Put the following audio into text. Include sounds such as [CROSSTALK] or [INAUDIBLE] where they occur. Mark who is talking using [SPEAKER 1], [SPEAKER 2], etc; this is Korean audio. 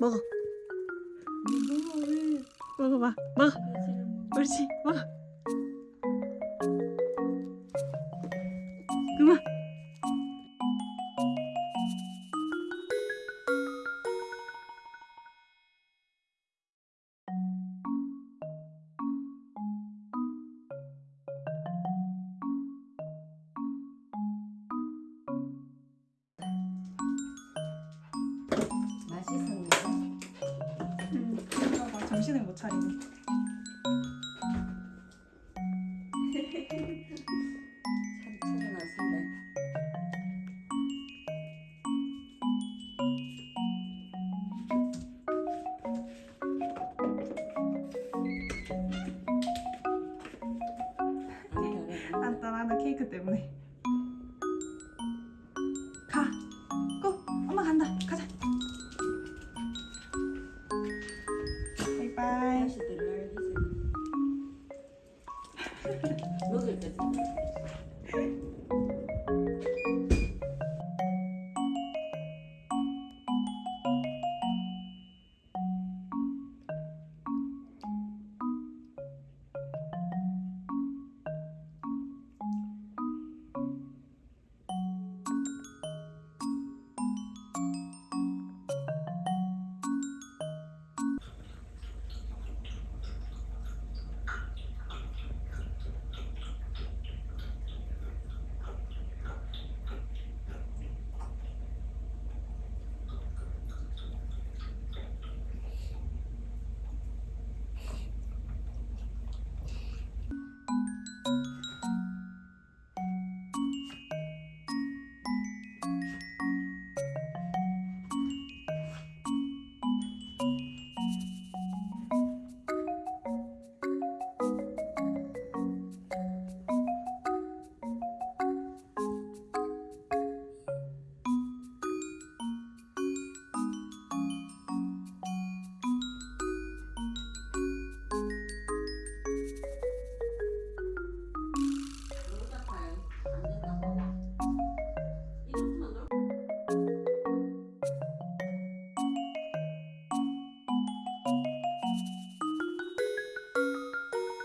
[SPEAKER 1] 먹어. 먹어봐. 먹어. 옳지. 먹어. 정신을 못 차리네.
[SPEAKER 2] 참 차려놨는데
[SPEAKER 1] 간단하다 케이크 때문에. [LAUGHS] 먹을 거지.